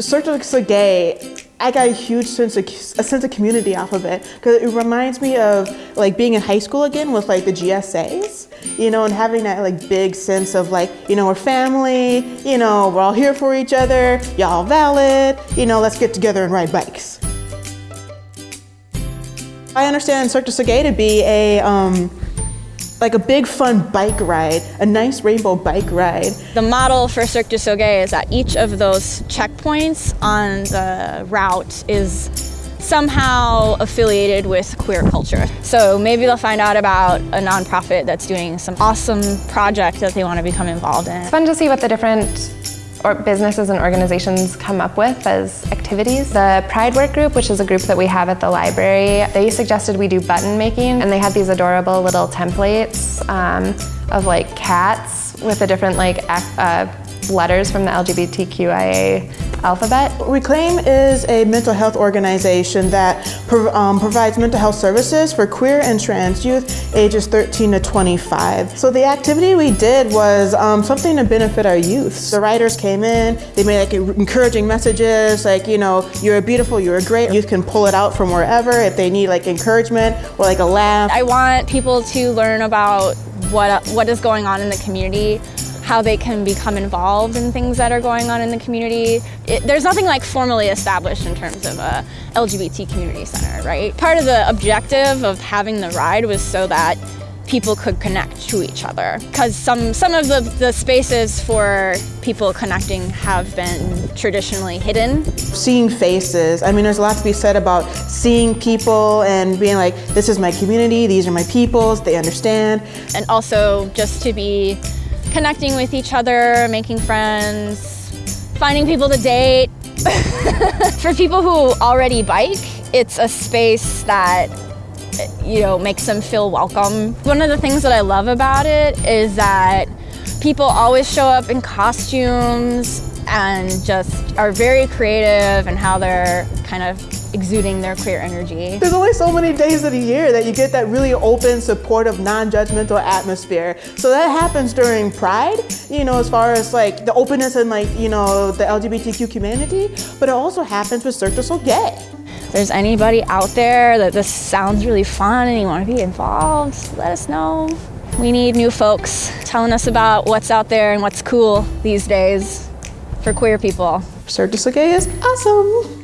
Cirque du Soleil, I got a huge sense of a sense of community off of it because it reminds me of like being in high school again with like the GSAs, you know, and having that like big sense of like, you know, we're family, you know, we're all here for each other, y'all valid, you know, let's get together and ride bikes. I understand Cirque du Soleil to be a um, like a big fun bike ride, a nice rainbow bike ride. The model for Cirque du Soleil is that each of those checkpoints on the route is somehow affiliated with queer culture. So maybe they'll find out about a nonprofit that's doing some awesome project that they want to become involved in. It's fun to see what the different or businesses and organizations come up with as activities. The Pride Work Group, which is a group that we have at the library, they suggested we do button making and they had these adorable little templates um, of like cats with a different like uh, letters from the LGBTQIA alphabet. Reclaim is a mental health organization that pro um, provides mental health services for queer and trans youth ages 13 to 25. So the activity we did was um, something to benefit our youth. The writers came in, they made like encouraging messages like, you know, you're beautiful, you're great. Youth can pull it out from wherever if they need like encouragement or like a laugh. I want people to learn about what, what is going on in the community how they can become involved in things that are going on in the community. It, there's nothing like formally established in terms of a LGBT community center, right? Part of the objective of having the ride was so that people could connect to each other. Because some, some of the, the spaces for people connecting have been traditionally hidden. Seeing faces, I mean there's a lot to be said about seeing people and being like, this is my community, these are my peoples, they understand. And also just to be connecting with each other, making friends, finding people to date. For people who already bike, it's a space that you know, makes them feel welcome. One of the things that I love about it is that people always show up in costumes and just are very creative and how they're kind of exuding their queer energy. There's only so many days of the year that you get that really open, supportive, non-judgmental atmosphere. So that happens during Pride, you know, as far as like the openness and like, you know, the LGBTQ community, but it also happens with Cirque du Soleil. If there's anybody out there that this sounds really fun and you want to be involved, let us know. We need new folks telling us about what's out there and what's cool these days for queer people. Cirque du Soleil is awesome.